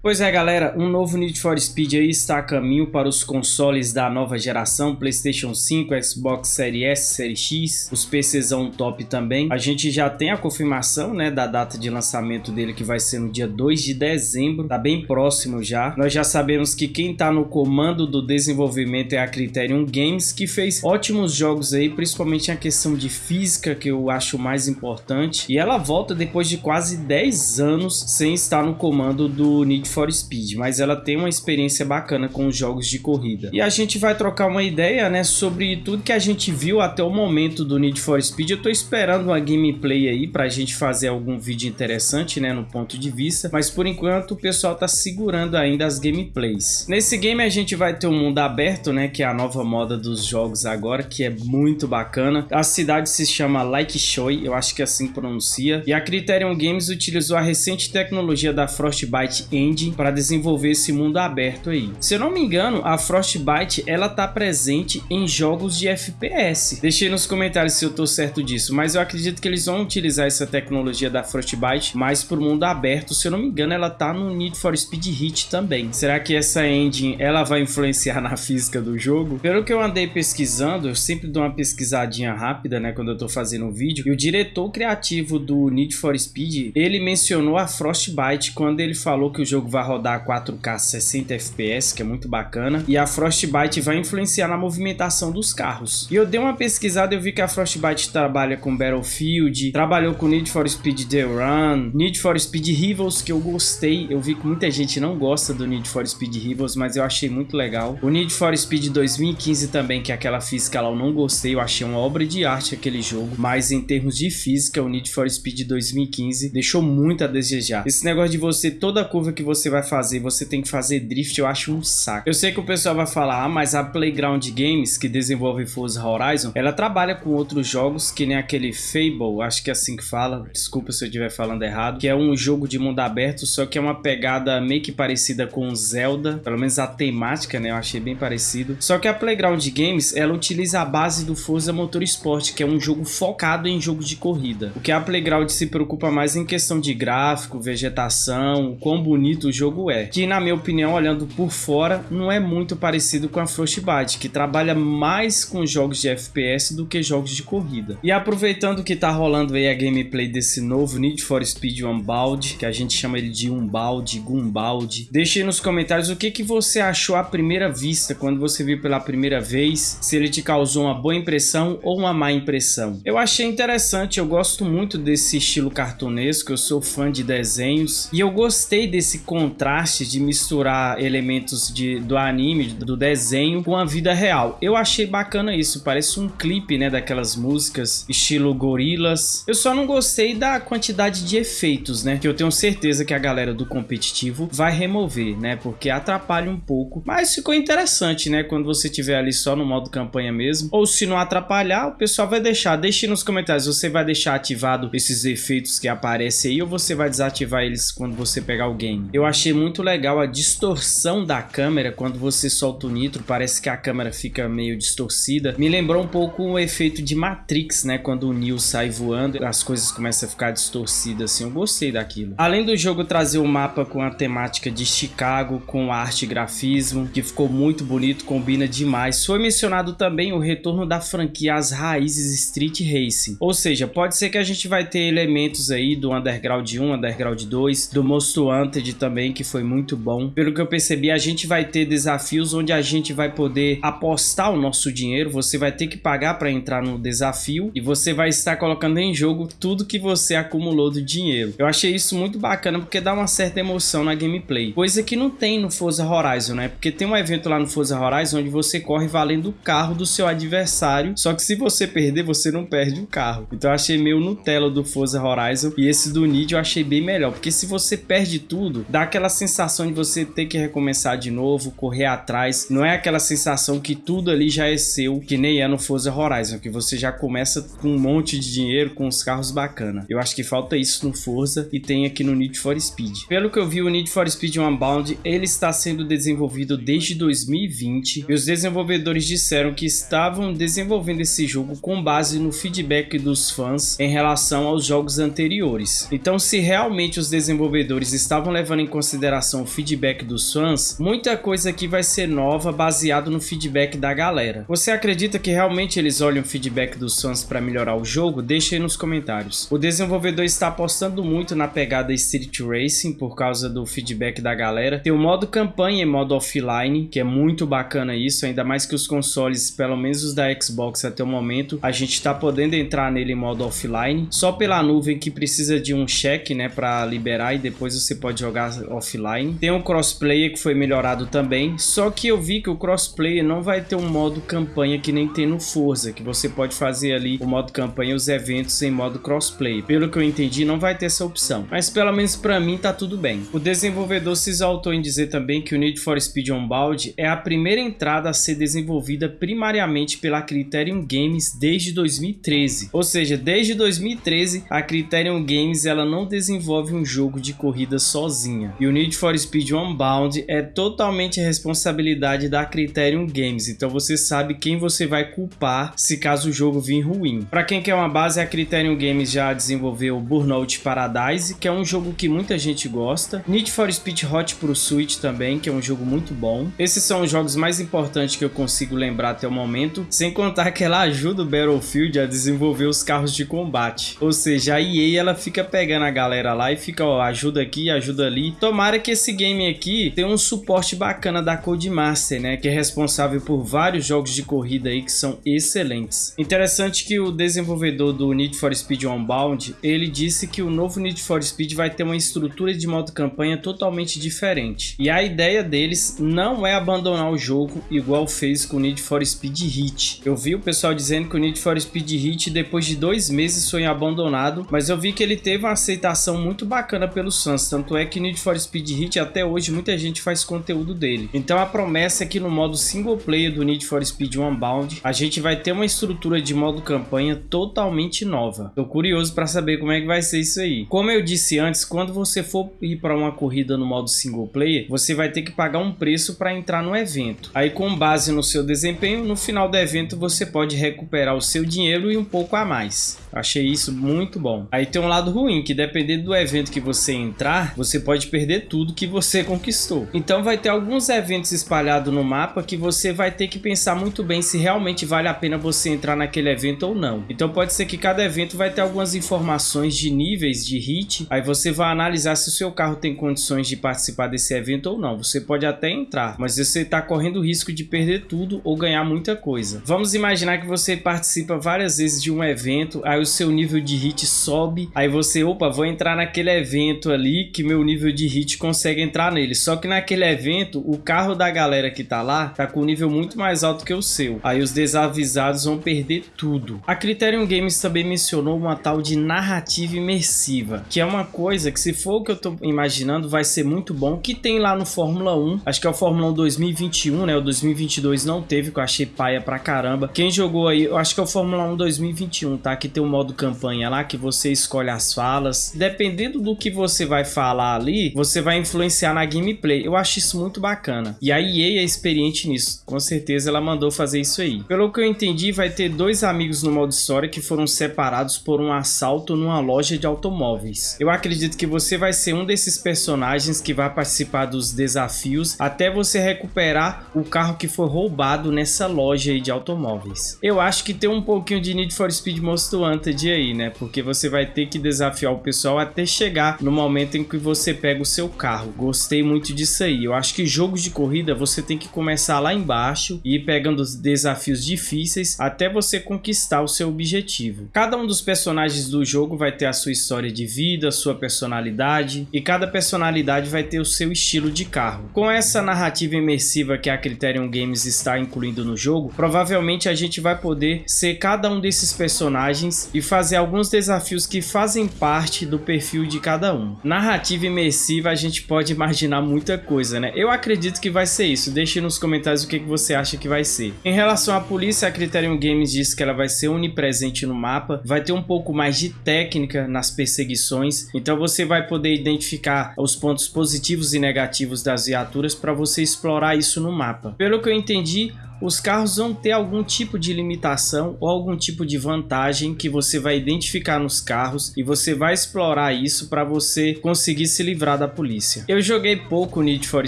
Pois é galera, um novo Need for Speed aí está a caminho para os consoles da nova geração, Playstation 5, Xbox Series S, Series X, os PCzão top também. A gente já tem a confirmação né, da data de lançamento dele que vai ser no dia 2 de dezembro, tá bem próximo já. Nós já sabemos que quem tá no comando do desenvolvimento é a Criterion Games, que fez ótimos jogos aí, principalmente a questão de física, que eu acho mais importante. E ela volta depois de quase 10 anos sem estar no comando do Need for Speed, mas ela tem uma experiência bacana com os jogos de corrida. E a gente vai trocar uma ideia, né, sobre tudo que a gente viu até o momento do Need for Speed. Eu tô esperando uma gameplay aí pra gente fazer algum vídeo interessante, né, no ponto de vista, mas por enquanto o pessoal tá segurando ainda as gameplays. Nesse game a gente vai ter um mundo aberto, né, que é a nova moda dos jogos agora, que é muito bacana. A cidade se chama Like Shoy, eu acho que assim pronuncia, e a Criterion Games utilizou a recente tecnologia da Frostbite Engine Para desenvolver esse mundo aberto aí. Se eu não me engano, a Frostbite ela tá presente em jogos de FPS. Deixei nos comentários se eu tô certo disso, mas eu acredito que eles vão utilizar essa tecnologia da Frostbite mais pro mundo aberto. Se eu não me engano, ela tá no Need for Speed Heat também. Será que essa engine ela vai influenciar na física do jogo? Pelo que eu andei pesquisando, eu sempre dou uma pesquisadinha rápida, né, quando eu tô fazendo um vídeo, e o diretor criativo do Need for Speed, ele mencionou a Frostbite quando ele falou que o jogo vai rodar 4K 60 FPS, que é muito bacana, e a Frostbite vai influenciar na movimentação dos carros. E eu dei uma pesquisada e eu vi que a Frostbite trabalha com Battlefield, trabalhou com Need for Speed The Run, Need for Speed Rivals, que eu gostei, eu vi que muita gente não gosta do Need for Speed Rivals, mas eu achei muito legal. O Need for Speed 2015 também, que é aquela física lá, eu não gostei, eu achei uma obra de arte aquele jogo, mas em termos de física, o Need for Speed 2015 deixou muito a desejar. Esse negócio de você, toda curva que você você vai fazer, você tem que fazer drift, eu acho um saco. Eu sei que o pessoal vai falar, ah, mas a Playground Games, que desenvolve Forza Horizon, ela trabalha com outros jogos, que nem aquele Fable, acho que é assim que fala, desculpa se eu estiver falando errado, que é um jogo de mundo aberto, só que é uma pegada meio que parecida com Zelda, pelo menos a temática, né, eu achei bem parecido. Só que a Playground Games, ela utiliza a base do Forza Motorsport, que é um jogo focado em jogo de corrida. O que a Playground se preocupa mais em questão de gráfico, vegetação, quão bonito do jogo é, que na minha opinião, olhando por fora, não é muito parecido com a Frostbite, que trabalha mais com jogos de FPS do que jogos de corrida. E aproveitando que tá rolando aí a gameplay desse novo Need for Speed Unbound, que a gente chama ele de Unbound, Gumbald, deixe nos comentários o que, que você achou à primeira vista, quando você viu pela primeira vez, se ele te causou uma boa impressão ou uma má impressão. Eu achei interessante, eu gosto muito desse estilo cartunesco, eu sou fã de desenhos, e eu gostei desse contraste de misturar elementos de, do anime, do desenho com a vida real. Eu achei bacana isso, parece um clipe, né, daquelas músicas estilo gorilas. Eu só não gostei da quantidade de efeitos, né, que eu tenho certeza que a galera do competitivo vai remover, né, porque atrapalha um pouco. Mas ficou interessante, né, quando você tiver ali só no modo campanha mesmo. Ou se não atrapalhar, o pessoal vai deixar. Deixe nos comentários, você vai deixar ativado esses efeitos que aparecem aí ou você vai desativar eles quando você pegar o game. Eu achei muito legal a distorção da câmera quando você solta o nitro, parece que a câmera fica meio distorcida. Me lembrou um pouco o efeito de Matrix, né? Quando o Neo sai voando, as coisas começam a ficar distorcidas assim. Eu gostei daquilo. Além do jogo trazer o um mapa com a temática de Chicago, com arte e grafismo, que ficou muito bonito, combina demais. Foi mencionado também o retorno da franquia às raízes Street Racing. Ou seja, pode ser que a gente vai ter elementos aí do Underground 1, Underground 2, do Most Wanted também também, que foi muito bom. Pelo que eu percebi, a gente vai ter desafios onde a gente vai poder apostar o nosso dinheiro, você vai ter que pagar para entrar no desafio e você vai estar colocando em jogo tudo que você acumulou do dinheiro. Eu achei isso muito bacana porque dá uma certa emoção na gameplay, coisa que não tem no Forza Horizon, né? Porque tem um evento lá no Forza Horizon onde você corre valendo o carro do seu adversário, só que se você perder, você não perde o carro. Então eu achei meio Nutella do Forza Horizon e esse do Need eu achei bem melhor, porque se você perde tudo, dá aquela sensação de você ter que recomeçar de novo, correr atrás. Não é aquela sensação que tudo ali já é seu, que nem é no Forza Horizon, que você já começa com um monte de dinheiro, com os carros bacana. Eu acho que falta isso no Forza e tem aqui no Need for Speed. Pelo que eu vi, o Need for Speed Unbound, ele está sendo desenvolvido desde 2020 e os desenvolvedores disseram que estavam desenvolvendo esse jogo com base no feedback dos fãs em relação aos jogos anteriores. Então, se realmente os desenvolvedores estavam levando em consideração o feedback dos fãs, muita coisa aqui vai ser nova baseado no feedback da galera. Você acredita que realmente eles olham o feedback dos fãs para melhorar o jogo? Deixa aí nos comentários. O desenvolvedor está apostando muito na pegada Street Racing por causa do feedback da galera. Tem o modo campanha e modo offline, que é muito bacana isso, ainda mais que os consoles, pelo menos os da Xbox até o momento, a gente está podendo entrar nele em modo offline, só pela nuvem que precisa de um check, né, para liberar e depois você pode jogar offline. Tem o crossplay que foi melhorado também, só que eu vi que o crossplay não vai ter um modo campanha que nem tem no Forza, que você pode fazer ali o modo campanha e os eventos em modo crossplay. Pelo que eu entendi, não vai ter essa opção, mas pelo menos para mim tá tudo bem. O desenvolvedor se exaltou em dizer também que o Need for Speed Unbound é a primeira entrada a ser desenvolvida primariamente pela Criterion Games desde 2013. Ou seja, desde 2013 a Criterion Games ela não desenvolve um jogo de corrida sozinha. E o Need for Speed Unbound é totalmente responsabilidade da Criterion Games. Então você sabe quem você vai culpar se caso o jogo vir ruim. Para quem quer uma base, a Criterion Games já desenvolveu Burnout Paradise, que é um jogo que muita gente gosta. Need for Speed Hot Pursuit também, que é um jogo muito bom. Esses são os jogos mais importantes que eu consigo lembrar até o momento, sem contar que ela ajuda o Battlefield a desenvolver os carros de combate. Ou seja, a EA ela fica pegando a galera lá e fica, ó, ajuda aqui, ajuda ali. Tomara que esse game aqui tenha um suporte bacana da Codemaster, né, que é responsável por vários jogos de corrida aí que são excelentes. Interessante que o desenvolvedor do Need for Speed Unbound, ele disse que o novo Need for Speed vai ter uma estrutura de modo campanha totalmente diferente. E a ideia deles não é abandonar o jogo igual fez com o Need for Speed Heat. Eu vi o pessoal dizendo que o Need for Speed Heat depois de dois meses foi abandonado, mas eu vi que ele teve uma aceitação muito bacana pelos fãs, tanto é que Need for Speed Heat até hoje muita gente faz conteúdo dele. Então a promessa é que no modo single player do Need for Speed Unbound, a gente vai ter uma estrutura de modo campanha totalmente nova. Tô curioso para saber como é que vai ser isso aí. Como eu disse antes, quando você for ir para uma corrida no modo single player, você vai ter que pagar um preço para entrar no evento. Aí com base no seu desempenho, no final do evento você pode recuperar o seu dinheiro e um pouco a mais. Achei isso muito bom. Aí tem um lado ruim, que dependendo do evento que você entrar, você pode perder tudo que você conquistou. Então vai ter alguns eventos espalhados no mapa que você vai ter que pensar muito bem se realmente vale a pena você entrar naquele evento ou não. Então pode ser que cada evento vai ter algumas informações de níveis de hit, aí você vai analisar se o seu carro tem condições de participar desse evento ou não. Você pode até entrar, mas você está correndo o risco de perder tudo ou ganhar muita coisa. Vamos imaginar que você participa várias vezes de um evento, aí o seu nível de hit sobe, aí você, opa, vou entrar naquele evento ali que meu nível de hit consegue entrar nele. Só que naquele evento, o carro da galera que tá lá tá com um nível muito mais alto que o seu. Aí os desavisados vão perder tudo. A Criterion Games também mencionou uma tal de narrativa imersiva, que é uma coisa que se for o que eu tô imaginando vai ser muito bom, que tem lá no Fórmula 1, acho que é o Fórmula 1 2021, né, o 2022 não teve, que eu achei paia pra caramba. Quem jogou aí, eu acho que é o Fórmula 1 2021, tá, que tem um modo campanha lá, que você escolhe as falas, dependendo do que você vai falar ali, você vai influenciar na gameplay, eu acho isso muito bacana. E a EA é experiente nisso, com certeza ela mandou fazer isso aí. Pelo que eu entendi, vai ter dois amigos no modo história que foram separados por um assalto numa loja de automóveis. Eu acredito que você vai ser um desses personagens que vai participar dos desafios até você recuperar o carro que foi roubado nessa loja aí de automóveis. Eu acho que tem um pouquinho de Need for Speed Most Wanted aí, né? Porque você vai ter que desafiar o pessoal até chegar no momento em que você pega o seu carro. Gostei muito disso aí. Eu acho que jogos de corrida você tem que começar lá embaixo e ir pegando os desafios difíceis até você conquistar o seu objetivo. Cada um dos personagens do jogo vai ter a sua história de vida, sua personalidade e cada personalidade vai ter o seu estilo de carro. Com essa narrativa imersiva que a Criterion Games está incluindo no jogo, provavelmente a gente vai poder ser cada um desses personagens e fazer alguns desafios que fazem parte do perfil de cada um. Narrativa imersiva a gente pode imaginar muita coisa, né? Eu acredito que vai ser isso. Deixe nos comentários o que você acha que vai ser. Em relação à polícia, a Criterion Games diz que ela vai ser onipresente no mapa, vai ter um pouco mais de técnica nas perseguições, então você vai poder identificar os pontos positivos e negativos das viaturas para você explorar isso no mapa. Pelo que eu entendi, os carros vão ter algum tipo de limitação ou algum tipo de vantagem que você vai identificar nos carros e você vai explorar isso para você conseguir se livrar da polícia. Eu joguei pouco Need for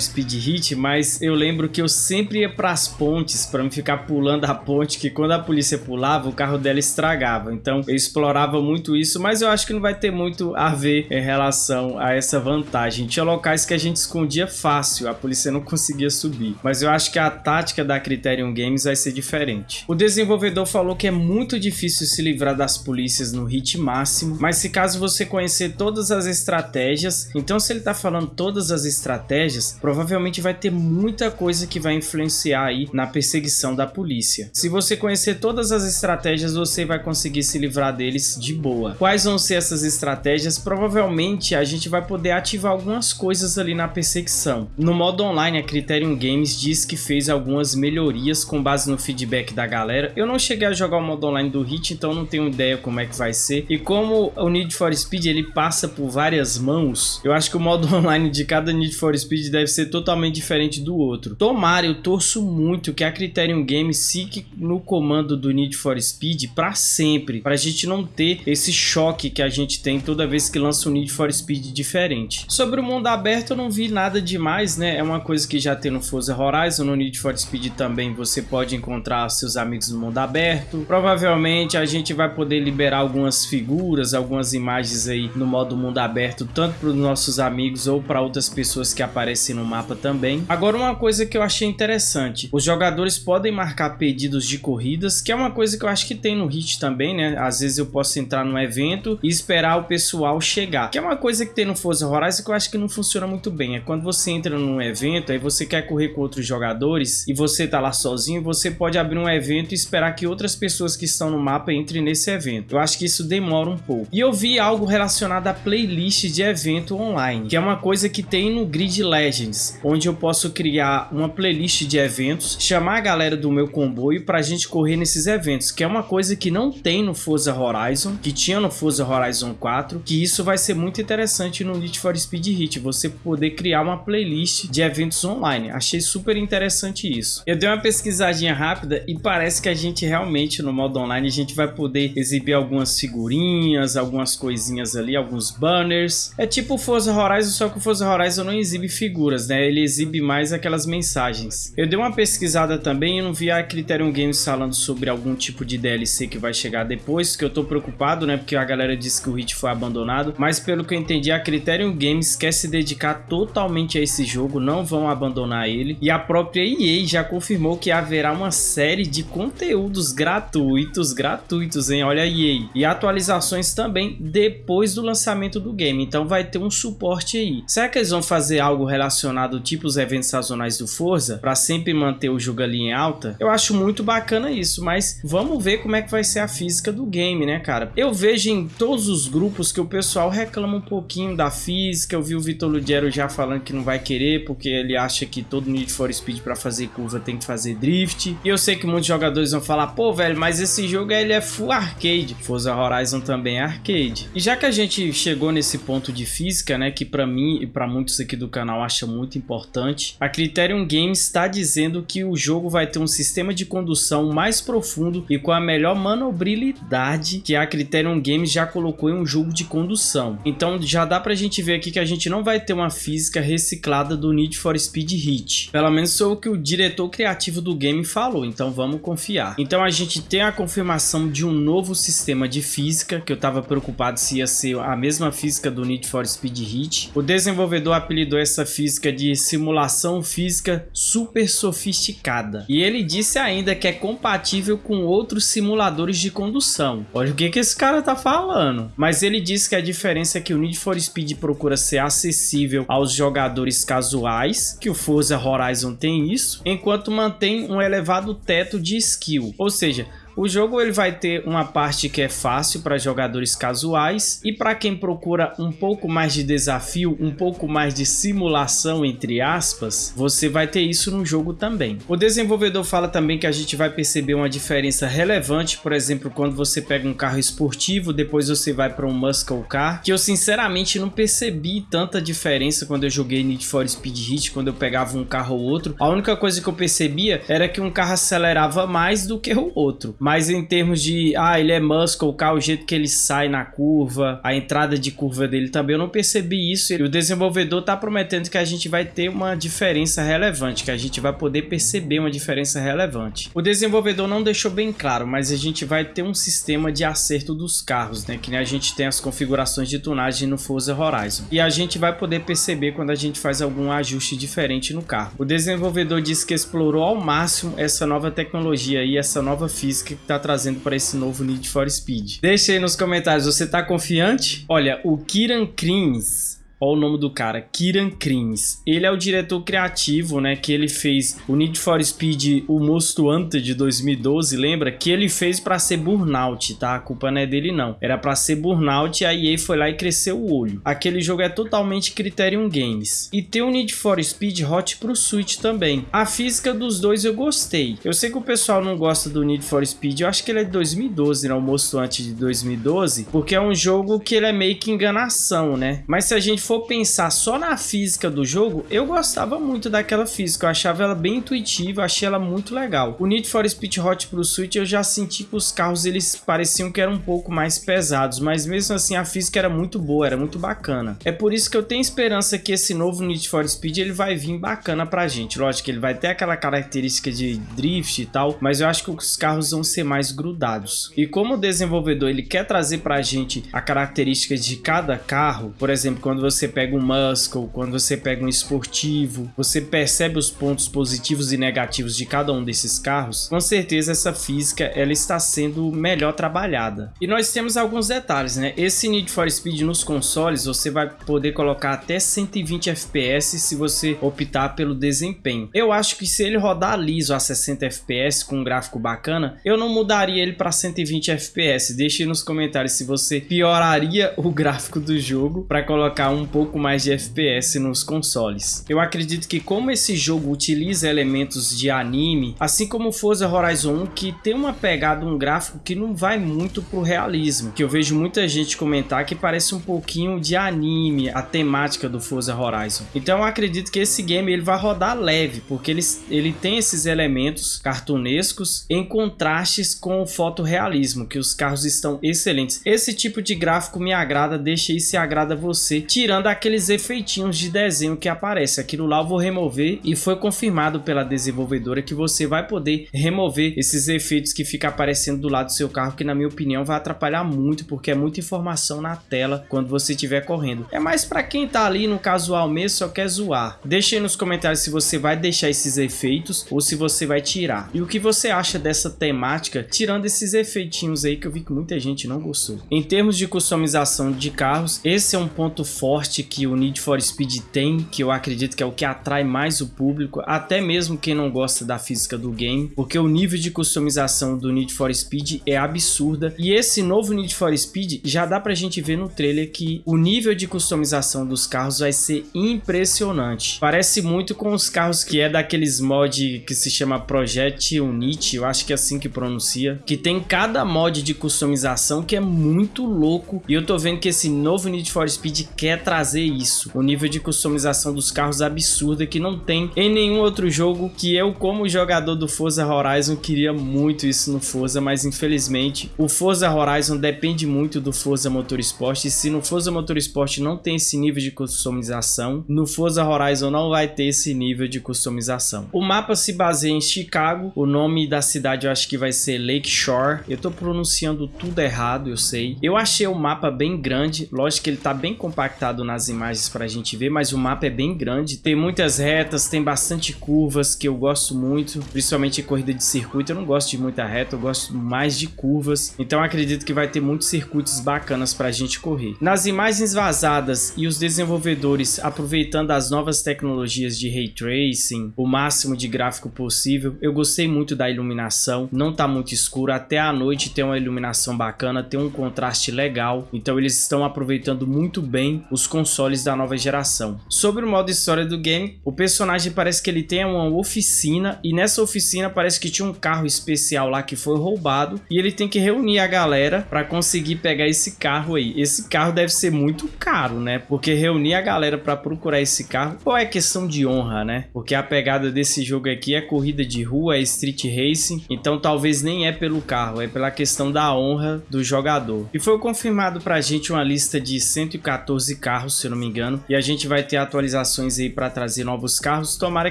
Speed Heat, mas eu lembro que eu sempre ia para as pontes para me ficar pulando a ponte, que quando a polícia pulava, o carro dela estragava. Então eu explorava muito isso, mas eu acho que não vai ter muito a ver em relação a essa vantagem. Tinha locais que a gente escondia fácil, a polícia não conseguia subir. Mas eu acho que a tática da Criterion Games vai ser diferente. O desenvolvedor falou que é muito difícil se livrar das polícias no hit máximo, mas se caso você conhecer todas as estratégias, então se ele tá falando todas as estratégias, provavelmente vai ter muita coisa que vai influenciar aí na perseguição da polícia. Se você conhecer todas as estratégias, você vai conseguir se livrar deles de boa. Quais vão ser essas estratégias? Provavelmente a gente vai poder ativar algumas coisas ali na perseguição. No modo online, a Criterion Games diz que fez algumas melhorias com base no feedback da galera. Eu não cheguei a jogar o modo online do Hit, então não tenho ideia como é que vai ser. E como o Need for Speed ele passa por várias mãos, eu acho que o modo online de cada Need for Speed deve ser totalmente diferente do outro. Tomara, eu torço muito que a Criterion Games fique no comando do Need for Speed para sempre, para a gente não ter esse choque que a gente tem toda vez que lança um Need for Speed diferente. Sobre o mundo aberto eu não vi nada demais, né? É uma coisa que já tem no Forza Horizon, no Need for Speed também você pode encontrar seus amigos no mundo aberto. Provavelmente a gente vai poder liberar algumas figuras, algumas imagens aí no modo mundo aberto, tanto para os nossos amigos ou para outras pessoas que aparecem no mapa também. Agora uma coisa que eu achei interessante, os jogadores podem marcar pedidos de corridas, que é uma coisa que eu acho que tem no Hit também, né? Às vezes eu posso entrar no evento e esperar o pessoal chegar, que é uma coisa que tem no Forza Horizon que eu acho que não funciona muito bem. É quando você entra num evento, aí você quer correr com outros jogadores e você tá lá sozinho, você pode abrir um evento e esperar que outras pessoas que estão no mapa entrem nesse evento. Eu acho que isso demora um pouco. E eu vi algo relacionado a playlist de evento online, que é uma coisa que tem no Grid Legends, onde eu posso criar uma playlist de eventos, chamar a galera do meu comboio pra gente correr nesses eventos, que é uma coisa que não tem no Forza Horizon, que tinha no Forza Horizon 4, que isso vai ser muito interessante no Need for Speed Hit, você poder criar uma playlist de eventos online. Achei super interessante isso. Eu dei uma pesquisadinha rápida e parece que a gente realmente no modo online a gente vai poder exibir algumas figurinhas, algumas coisinhas ali, alguns banners. É tipo o Forza Horizon, só que o Forza Horizon não exibe figuras, né? Ele exibe mais aquelas mensagens. Eu dei uma pesquisada também e não vi a Criterion Games falando sobre algum tipo de DLC que vai chegar depois, que eu tô preocupado, né? Porque a galera disse que o Hit foi abandonado, mas pelo que eu entendi, a Criterion Games quer se dedicar totalmente a esse jogo, não vão abandonar ele. E a própria EA já confirmou que haverá uma série de conteúdos gratuitos, gratuitos, hein? Olha a EA. E atualizações também depois do lançamento do game, então vai ter um suporte aí. Será que eles vão fazer algo relacionado tipo os eventos sazonais do Forza, para sempre manter o jogo ali em alta? Eu acho muito bacana isso, mas vamos ver como é que vai ser a física do game, né, cara? Eu vejo em todos os grupos que o pessoal reclama um pouquinho da física, eu vi o Vitor Ludiero já falando que não vai querer, porque ele acha que todo Need for Speed para fazer curva tem que fazer drift, e eu sei que muitos jogadores vão falar, pô, velho, mas esse jogo ele é full arcade, Forza Horizon também é arcade. E já que a gente chegou nesse ponto de física, né, que para mim e para muitos aqui do canal acha muito importante, a Criterion Games está dizendo que o jogo vai ter um sistema de condução mais profundo e com a melhor manobrabilidade que a Criterion Games já colocou em um jogo de condução. Então já dá pra gente ver aqui que a gente não vai ter uma física reciclada do Need for Speed Heat. Pelo menos foi o que o diretor criativo do game falou, então vamos confiar. Então a gente tem a confirmação de um novo sistema de física, que eu tava preocupado se ia ser a mesma física do Need for Speed Heat. O desenvolvedor apelidou essa física de simulação física super sofisticada. E ele disse ainda que é compatível com outros simuladores de condução. Olha o que, que esse cara tá falando. Mas ele disse que a diferença é que o Need for Speed procura ser acessível aos jogadores casuais, que o Forza Horizon tem isso, enquanto mantém um elevado teto de skill. Ou seja, O jogo ele vai ter uma parte que é fácil para jogadores casuais e para quem procura um pouco mais de desafio, um pouco mais de simulação entre aspas, você vai ter isso no jogo também. O desenvolvedor fala também que a gente vai perceber uma diferença relevante, por exemplo, quando você pega um carro esportivo, depois você vai para um muscle car, que eu sinceramente não percebi tanta diferença quando eu joguei Need for Speed Heat, quando eu pegava um carro ou outro. A única coisa que eu percebia era que um carro acelerava mais do que o outro. Mas em termos de, ah, ele é muscle car, o jeito que ele sai na curva, a entrada de curva dele também, eu não percebi isso. E o desenvolvedor tá prometendo que a gente vai ter uma diferença relevante, que a gente vai poder perceber uma diferença relevante. O desenvolvedor não deixou bem claro, mas a gente vai ter um sistema de acerto dos carros, né? Que nem a gente tem as configurações de tunagem no Forza Horizon. E a gente vai poder perceber quando a gente faz algum ajuste diferente no carro. O desenvolvedor disse que explorou ao máximo essa nova tecnologia e essa nova física que está trazendo para esse novo Need for Speed. Deixa aí nos comentários, você está confiante? Olha, o Kiran Krins Olha o nome do cara, Kiran Crimes. Ele é o diretor criativo, né, que ele fez o Need for Speed, o Most Wanted de 2012, lembra? Que ele fez para ser Burnout, tá? A culpa não é dele não. Era para ser Burnout e a EA foi lá e cresceu o olho. Aquele jogo é totalmente Criterion Games. E tem o Need for Speed Hot pro Switch também. A física dos dois eu gostei. Eu sei que o pessoal não gosta do Need for Speed, eu acho que ele é de 2012, né? O Most Wanted de 2012, porque é um jogo que ele é meio que enganação, né? Mas se a gente for pensar só na física do jogo, eu gostava muito daquela física, eu achava ela bem intuitiva, achei ela muito legal. O Need for Speed Hot pro Switch eu já senti que os carros eles pareciam que eram um pouco mais pesados, mas mesmo assim a física era muito boa, era muito bacana. É por isso que eu tenho esperança que esse novo Need for Speed ele vai vir bacana pra gente. Lógico que ele vai ter aquela característica de drift e tal, mas eu acho que os carros vão ser mais grudados. E como o desenvolvedor ele quer trazer pra gente a característica de cada carro, por exemplo, quando você você pega um muscle, quando você pega um esportivo, você percebe os pontos positivos e negativos de cada um desses carros, com certeza essa física ela está sendo melhor trabalhada. E nós temos alguns detalhes, né? Esse Need for Speed nos consoles, você vai poder colocar até 120 FPS se você optar pelo desempenho. Eu acho que se ele rodar liso a 60 FPS com um gráfico bacana, eu não mudaria ele para 120 FPS. Deixe nos comentários se você pioraria o gráfico do jogo para colocar um pouco mais de FPS nos consoles. Eu acredito que como esse jogo utiliza elementos de anime, assim como Forza Horizon 1, que tem uma pegada, um gráfico que não vai muito pro realismo, que eu vejo muita gente comentar que parece um pouquinho de anime, a temática do Forza Horizon. Então eu acredito que esse game ele vai rodar leve, porque ele, ele tem esses elementos cartunescos em contrastes com o fotorrealismo, que os carros estão excelentes. Esse tipo de gráfico me agrada, deixa aí se agrada você, tirando aqueles efeitinhos de desenho que aparece. Aquilo lá eu vou remover e foi confirmado pela desenvolvedora que você vai poder remover esses efeitos que fica aparecendo do lado do seu carro, que na minha opinião vai atrapalhar muito, porque é muita informação na tela quando você estiver correndo. É mais para quem tá ali no casual mesmo, só quer zoar. Deixe aí nos comentários se você vai deixar esses efeitos ou se você vai tirar. E o que você acha dessa temática, tirando esses efeitinhos aí que eu vi que muita gente não gostou. Em termos de customização de carros, esse é um ponto forte forte que o Need for Speed tem, que eu acredito que é o que atrai mais o público, até mesmo quem não gosta da física do game, porque o nível de customização do Need for Speed é absurda. E esse novo Need for Speed já dá pra gente ver no trailer que o nível de customização dos carros vai ser impressionante. Parece muito com os carros que é daqueles mod que se chama Project Unity, eu acho que é assim que pronuncia, que tem cada mod de customização que é muito louco. E eu tô vendo que esse novo Need for Speed quer trazer isso. O nível de customização dos carros absurda que não tem em nenhum outro jogo que eu, como jogador do Forza Horizon, queria muito isso no Forza, mas infelizmente o Forza Horizon depende muito do Forza Motorsport e se no Forza Motorsport não tem esse nível de customização, no Forza Horizon não vai ter esse nível de customização. O mapa se baseia em Chicago, o nome da cidade eu acho que vai ser Lake Shore, eu tô pronunciando tudo errado, eu sei. Eu achei o mapa bem grande, lógico que ele tá bem compactado nas imagens pra gente ver, mas o mapa é bem grande. Tem muitas retas, tem bastante curvas, que eu gosto muito, principalmente em corrida de circuito. Eu não gosto de muita reta, eu gosto mais de curvas. Então acredito que vai ter muitos circuitos bacanas pra gente correr. Nas imagens vazadas e os desenvolvedores aproveitando as novas tecnologias de Ray Tracing, o máximo de gráfico possível, eu gostei muito da iluminação, não tá muito escuro, até a noite tem uma iluminação bacana, tem um contraste legal, então eles estão aproveitando muito bem os consoles da nova geração. Sobre o modo história do game, o personagem parece que ele tem uma oficina e nessa oficina parece que tinha um carro especial lá que foi roubado e ele tem que reunir a galera para conseguir pegar esse carro aí. Esse carro deve ser muito caro, né? Porque reunir a galera para procurar esse carro, ou é questão de honra, né? Porque a pegada desse jogo aqui é corrida de rua, é street racing, então talvez nem é pelo carro, é pela questão da honra do jogador. E foi confirmado pra gente uma lista de 114 carros, se eu não me engano, e a gente vai ter atualizações aí para trazer novos carros. Tomara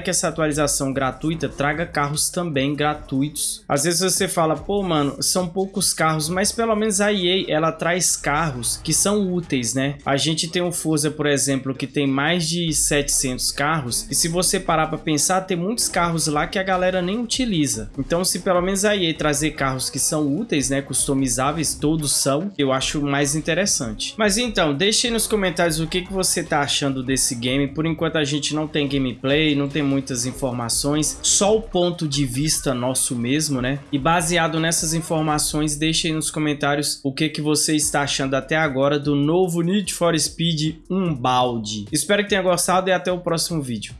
que essa atualização gratuita traga carros também gratuitos. Às vezes você fala, pô, mano, são poucos carros, mas pelo menos a EA, ela traz carros que são úteis, né? A gente tem o Forza, por exemplo, que tem mais de 700 carros, e se você parar para pensar, tem muitos carros lá que a galera nem utiliza. Então, se pelo menos a EA trazer carros que são úteis, né, customizáveis, todos são, eu acho mais interessante. Mas então, deixe aí nos comentários o que, que você tá achando desse game. Por enquanto a gente não tem gameplay, não tem muitas informações, só o ponto de vista nosso mesmo, né? E baseado nessas informações, deixe aí nos comentários o que, que você está achando até agora do novo Need for Speed Unbound. Espero que tenha gostado e até o próximo vídeo.